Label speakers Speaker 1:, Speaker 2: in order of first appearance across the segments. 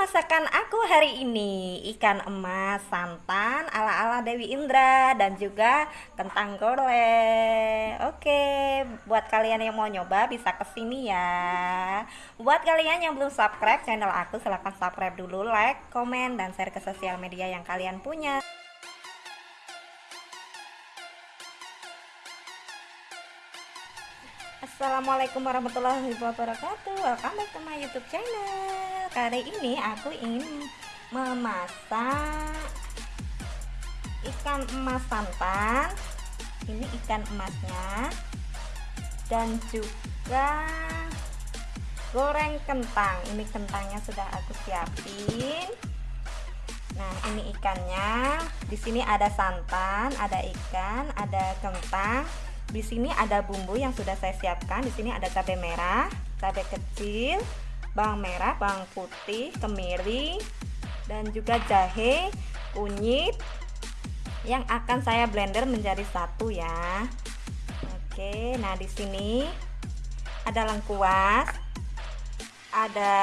Speaker 1: masakan aku hari ini ikan emas santan ala-ala Dewi Indra dan juga kentang goreng. Oke, buat kalian yang mau nyoba bisa ke sini ya. Buat kalian yang belum subscribe channel aku silahkan subscribe dulu, like, komen, dan share ke sosial media yang kalian punya. Assalamualaikum warahmatullahi wabarakatuh Welcome back to my youtube channel Kali ini aku ingin memasak Ikan emas santan. Ini ikan emasnya. Dan juga Goreng kentang. Ini kentangnya sudah aku siapin. Nah ini ikannya. Di sini ada santan, ada ikan, ada kentang. Di sini ada bumbu yang sudah saya siapkan. Di sini ada cabai merah, cabai kecil, bawang merah, bawang putih, kemiri, dan juga jahe, kunyit yang akan saya blender menjadi satu ya. Oke, nah di sini ada lengkuas, ada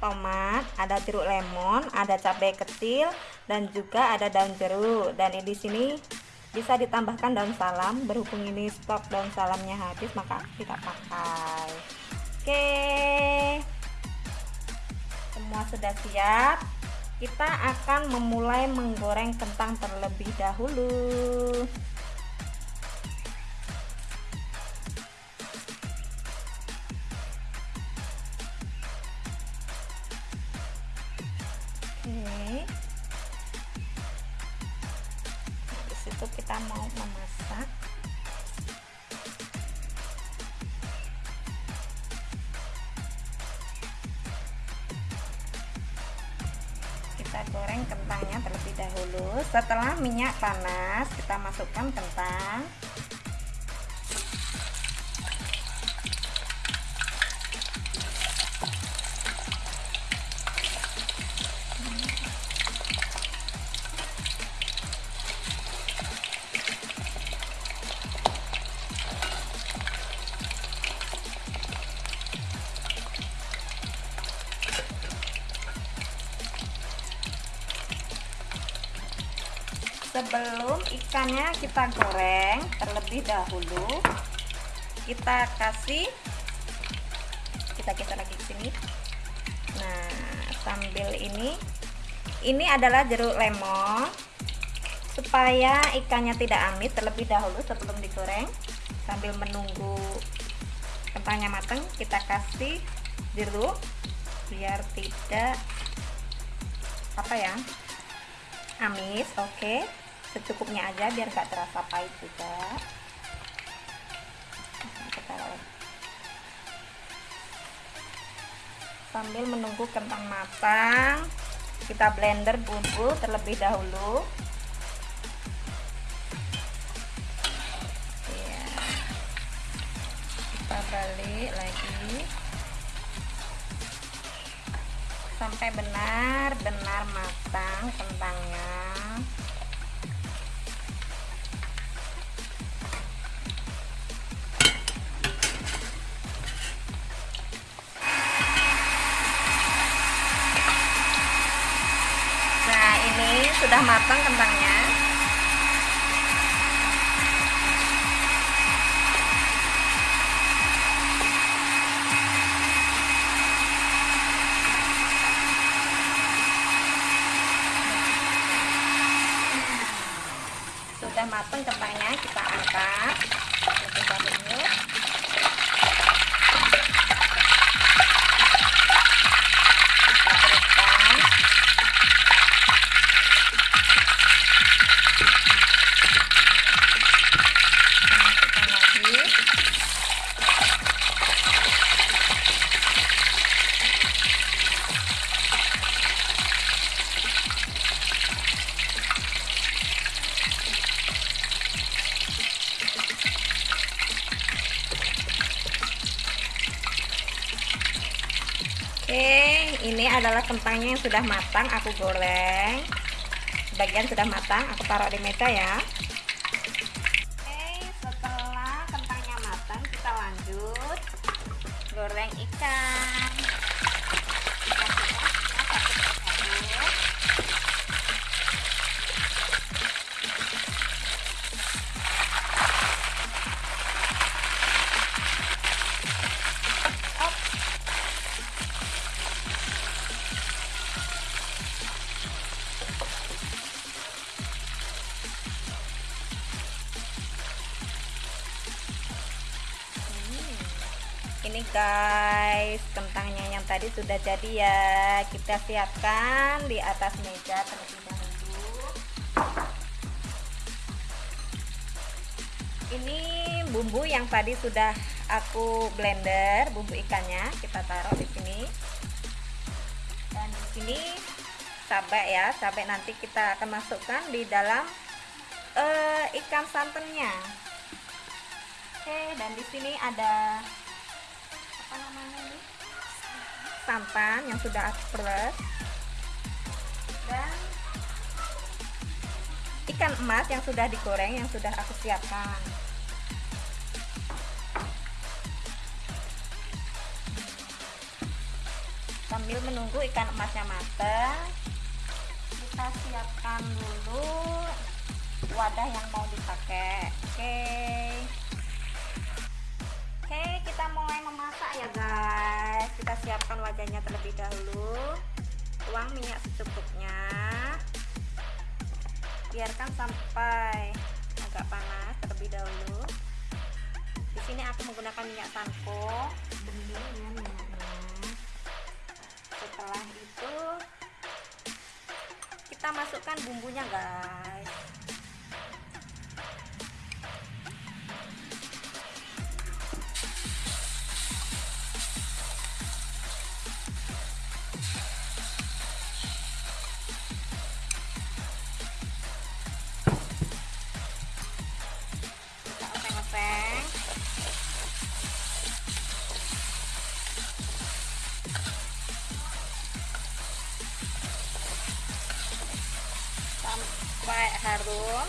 Speaker 1: tomat, ada jeruk lemon, ada cabai kecil, dan juga ada daun jeruk. Dan di sini bisa ditambahkan daun salam berhubung ini stok daun salamnya habis maka kita pakai oke. Semua sudah siap? Kita akan memulai menggoreng kentang terlebih dahulu. Itu kita mau memasak setelah minyak panas kita masukkan kentang sebelum ikannya kita goreng terlebih dahulu kita kasih kita kita lagi sini. Nah sambil ini ini adalah jeruk lemon. Supaya ikannya tidak amit terlebih dahulu sebelum digoreng sambil menunggu kentangnya matang kita kasih jeruk biar tidak apa ya amis oke. okay secukupnya aja biar gak terasa pahit juga. Kita sambil menunggu kentang matang kita blender bumbu terlebih dahulu. Ya. kita balik lagi. Sampai benar-benar matang kentangnya sudah matang kentangnya sudah matang kentangnya kita angkat Oke, ini adalah kentangnya yang sudah matang aku goreng. Bagian sudah matang, aku taruh di meja ya. Oke, setelah kentangnya matang, kita lanjut goreng ikan. Guys. Kentangnya yang tadi sudah jadi ya. Kita siapkan di atas meja terlebih dahulu. Ini bumbu yang tadi sudah aku blender bumbu ikannya. Kita taruh di sini. Dan di sini cabai ya. Cabai nanti kita akan masukkan di dalam uh, ikan santannya. Oke dan di sini ada santan yang sudah aku peres dan ikan emas yang sudah digoreng yang sudah aku siapkan. Sambil menunggu ikan emasnya matang kita siapkan dulu wadah yang mau dipakai. Oke. Okay kita mulai memasak ya guys kita siapkan wajahnya terlebih dahulu. Tuang minyak secukupnya. Biarkan sampai agak panas terlebih dahulu. Di sini aku menggunakan minyak ya minyaknya setelah itu kita masukkan bumbunya guys sampai harum.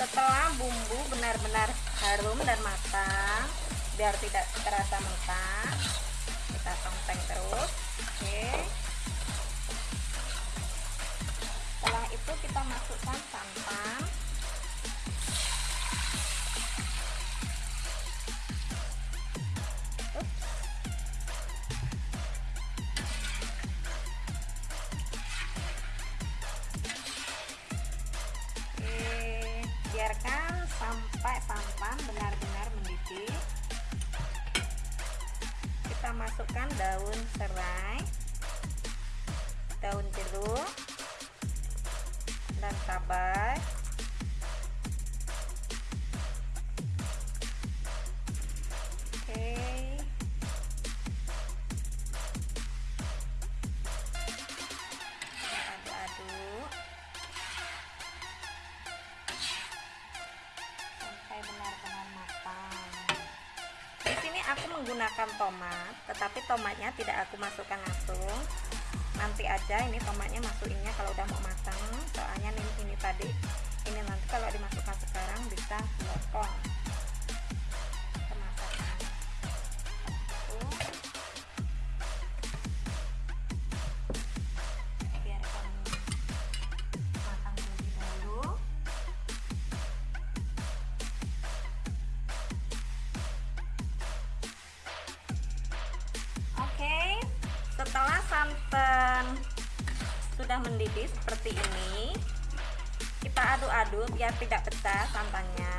Speaker 1: Setelah bumbu benar-benar harum dan matang biar tidak terasa mentah sampai santan benar-benar mendidih. Kita masukkan daun serai daun jeruk dan cabai menggunakan tomat tetapi tomatnya tidak aku masukkan langsung. Nanti aja ini tomatnya masukinnya kalau udah mau matang santan sudah mendidih seperti ini. Kita aduk-aduk biar tidak pecah santannya.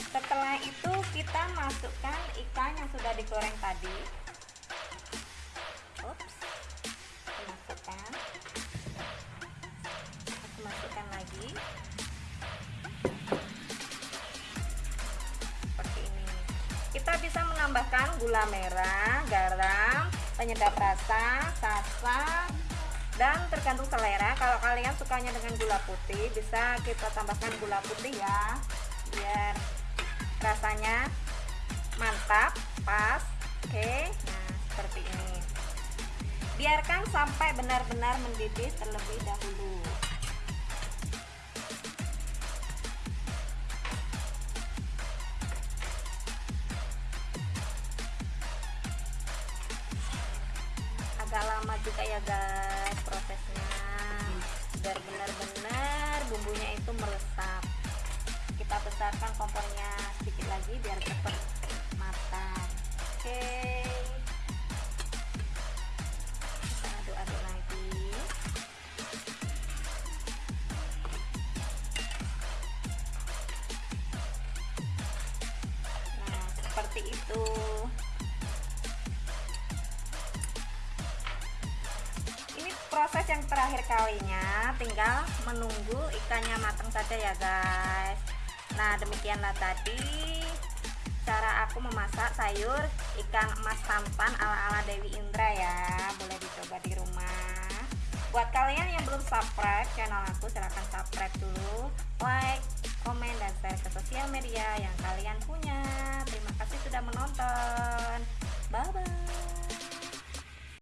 Speaker 1: Setelah itu kita masukkan ikan yang sudah digoreng tadi. Ups, masukkan masukkan lagi. Kita bisa menambahkan gula merah garam penyedap rasa sasa dan tergantung selera. Kalau kalian sukanya dengan gula putih bisa kita tambahkan gula putih ya biar rasanya mantap pas. Oke nah seperti ini. Biarkan sampai benar-benar mendidih terlebih dahulu lama juga ya guys prosesnya. Biar benar-benar bumbunya itu meresap. Kita besarkan kompornya sedikit lagi biar cepat matang. Oke. Okay. aduk-aduk lagi. Nah seperti itu. proses yang terakhir kalinya tinggal menunggu ikannya matang saja ya guys. Nah demikianlah tadi cara aku memasak sayur ikan emas tampan ala-ala Dewi Indra ya. Boleh dicoba di rumah. Buat kalian yang belum subscribe channel aku silahkan subscribe dulu like, komen, dan share ke sosial media yang kalian punya. Terima kasih sudah menonton. Bye bye